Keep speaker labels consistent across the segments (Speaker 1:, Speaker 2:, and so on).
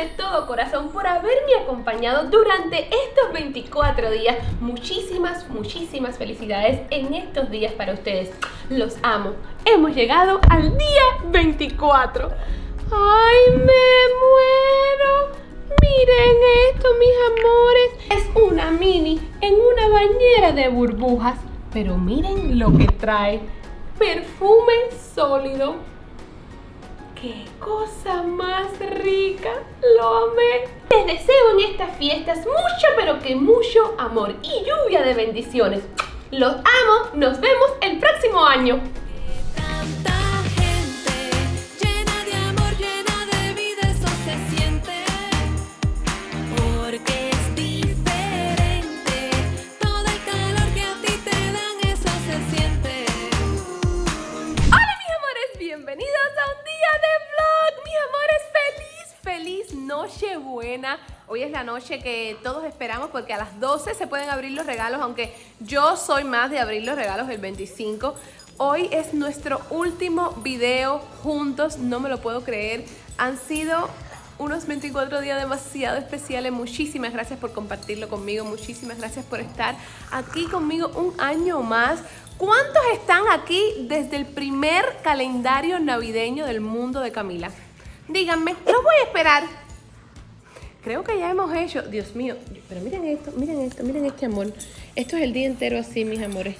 Speaker 1: de todo corazón por haberme acompañado durante estos 24 días. Muchísimas, muchísimas felicidades en estos días para ustedes. Los amo. Hemos llegado al día 24. ¡Ay, me muero! Miren esto, mis amores. Es una mini en una bañera de burbujas. Pero miren lo que trae. Perfume sólido. ¡Qué cosa más rica! ¡Lo amé! Les deseo en estas fiestas mucho, pero que mucho amor y lluvia de bendiciones. Los amo. Nos vemos el próximo año. Hoy es la noche que todos esperamos porque a las 12 se pueden abrir los regalos, aunque yo soy más de abrir los regalos el 25. Hoy es nuestro último video juntos, no me lo puedo creer. Han sido unos 24 días demasiado especiales. Muchísimas gracias por compartirlo conmigo. Muchísimas gracias por estar aquí conmigo un año más. ¿Cuántos están aquí desde el primer calendario navideño del mundo de Camila? Díganme, los voy a esperar. Creo que ya hemos hecho, Dios mío, pero miren esto, miren esto, miren este amor. Esto es el día entero así, mis amores.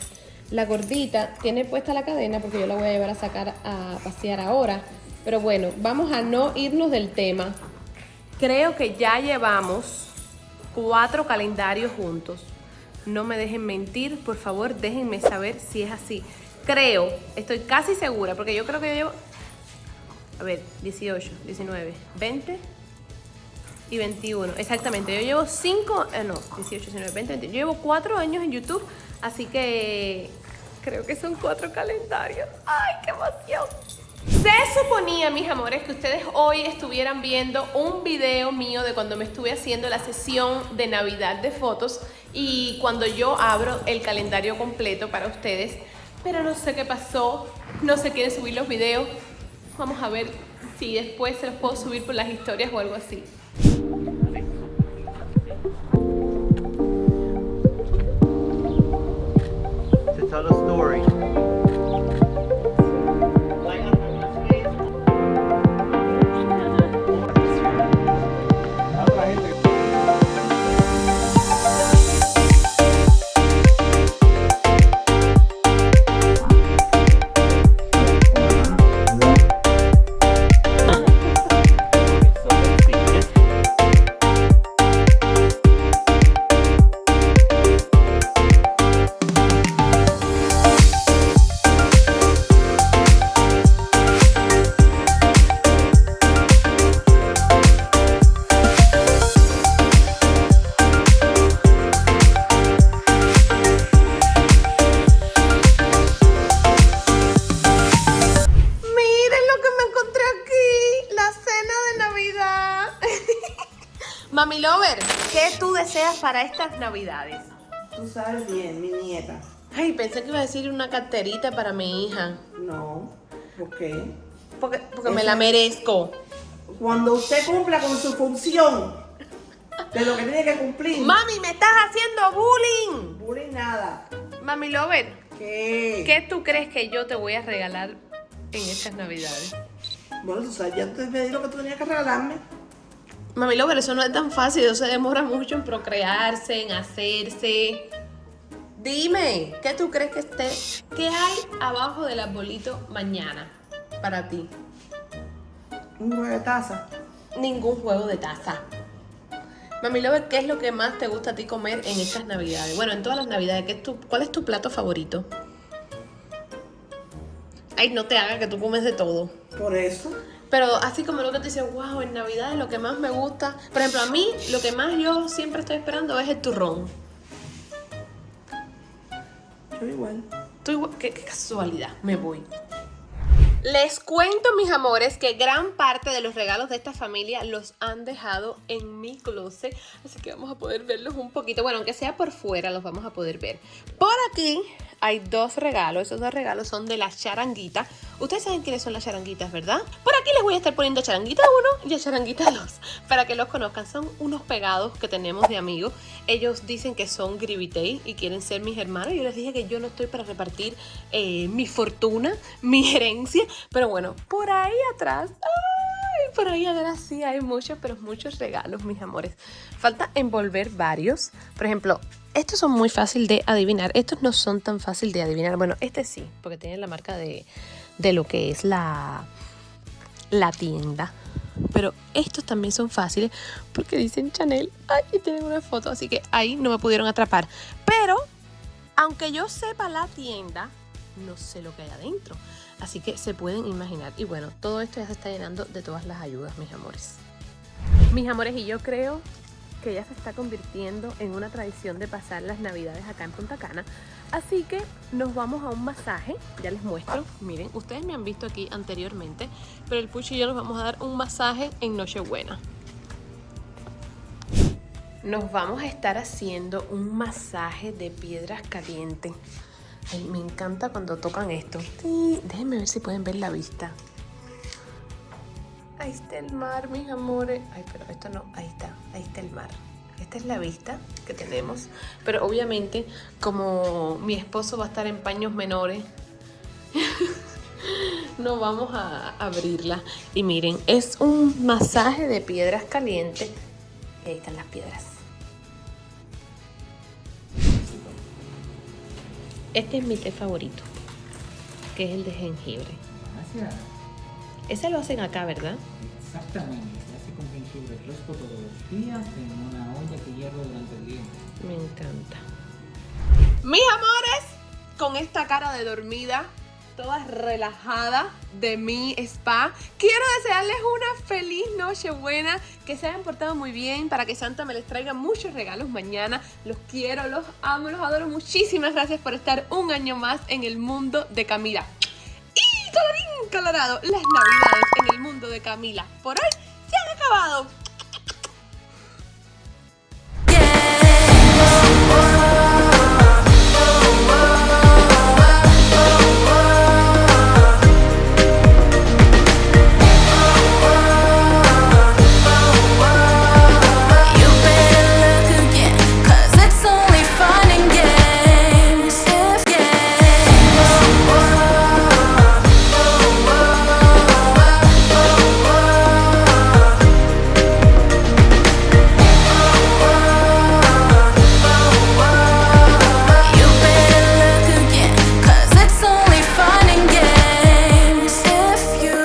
Speaker 1: La gordita tiene puesta la cadena porque yo la voy a llevar a sacar a pasear ahora. Pero bueno, vamos a no irnos del tema. Creo que ya llevamos cuatro calendarios juntos. No me dejen mentir, por favor, déjenme saber si es así. Creo, estoy casi segura, porque yo creo que yo llevo... A ver, 18, 19, 20, y 21. Exactamente, yo llevo 5, eh, no, 18, 19, 20, 20. Yo llevo 4 años en YouTube, así que creo que son 4 calendarios. ¡Ay, qué emoción! Se suponía, mis amores, que ustedes hoy estuvieran viendo un video mío de cuando me estuve haciendo la sesión de Navidad de fotos y cuando yo abro el calendario completo para ustedes, pero no sé qué pasó, no se quieren subir los videos. Vamos a ver si después se los puedo subir por las historias o algo así.
Speaker 2: another story.
Speaker 1: Deseas para estas navidades?
Speaker 3: Tú sabes bien, mi nieta.
Speaker 1: Ay, pensé que iba a decir una carterita para mi hija.
Speaker 3: No, ¿por qué?
Speaker 1: Porque, porque me la merezco.
Speaker 3: Cuando usted cumpla con su función de lo que tiene que cumplir.
Speaker 1: Mami, me estás haciendo bullying.
Speaker 3: Bullying nada.
Speaker 1: Mami Lover.
Speaker 3: ¿Qué?
Speaker 1: ¿Qué tú crees que yo te voy a regalar en estas navidades?
Speaker 3: Bueno, tú sabes, ya te pedí lo que tú tenías que regalarme.
Speaker 1: Mami pero eso no es tan fácil, eso se demora mucho en procrearse, en hacerse. Dime, ¿qué tú crees que esté? ¿Qué hay abajo del arbolito mañana para ti?
Speaker 3: Un juego de taza.
Speaker 1: Ningún juego de taza. Mami Lover, ¿qué es lo que más te gusta a ti comer en estas navidades? Bueno, en todas las navidades, ¿qué es tu, ¿cuál es tu plato favorito? Ay, no te hagas que tú comes de todo.
Speaker 3: Por eso.
Speaker 1: Pero así como lo que te dice, wow, en Navidad es lo que más me gusta. Por ejemplo, a mí lo que más yo siempre estoy esperando es el turrón.
Speaker 3: Yo igual.
Speaker 1: Tú igual. Qué, casualidad, me voy. Les cuento, mis amores, que gran parte de los regalos de esta familia los han dejado en mi closet. Así que vamos a poder verlos un poquito. Bueno, aunque sea por fuera, los vamos a poder ver. Por aquí hay dos regalos. Esos dos regalos son de la charanguita. Ustedes saben quiénes son las charanguitas, ¿verdad? Por aquí les voy a estar poniendo charanguita 1 y charanguita 2 para que los conozcan. Son unos pegados que tenemos de amigos. Ellos dicen que son Gribitei y quieren ser mis hermanos. Yo les dije que yo no estoy para repartir eh, mi fortuna, mi herencia. Pero bueno, por ahí atrás... Ay, por ahí atrás sí hay muchos, pero muchos regalos, mis amores. Falta envolver varios. Por ejemplo, estos son muy fácil de adivinar. Estos no son tan fácil de adivinar. Bueno, este sí, porque tiene la marca de, de lo que es la, la tienda. Pero estos también son fáciles porque dicen Chanel. Ay, tienen una foto, así que ahí no me pudieron atrapar. Pero, aunque yo sepa la tienda, no sé lo que hay adentro. Así que se pueden imaginar. Y bueno, todo esto ya se está llenando de todas las ayudas, mis amores. Mis amores, y yo creo que ya se está convirtiendo en una tradición de pasar las navidades acá en Punta Cana. Así que nos vamos a un masaje, ya les muestro. Miren, ustedes me han visto aquí anteriormente, pero el Pucho y yo nos vamos a dar un masaje en Nochebuena. Nos vamos a estar haciendo un masaje de piedras calientes. Ay, me encanta cuando tocan esto. Déjenme ver si pueden ver la vista. Ahí está el mar, mis amores. Ay, pero esto no, ahí está, ahí está el mar. Esta es la vista que tenemos. Pero obviamente, como mi esposo va a estar en paños menores, no vamos a abrirla. Y miren, es un masaje de piedras calientes. Y ahí están las piedras. Este es mi té favorito, que es el de jengibre.
Speaker 4: Gracias.
Speaker 1: Ese lo hacen acá, ¿verdad?
Speaker 4: Exactamente, se hace con fresco todos los días en una olla que hierve durante el día.
Speaker 1: Me encanta. Mis amores, con esta cara de dormida, toda relajada de mi spa, quiero desearles una feliz noche buena, que se hayan portado muy bien, para que Santa me les traiga muchos regalos mañana. Los quiero, los amo, los adoro. Muchísimas gracias por estar un año más en el mundo de Camila. Y colorín colorado, las navidades en el mundo de Camila por hoy se han acabado.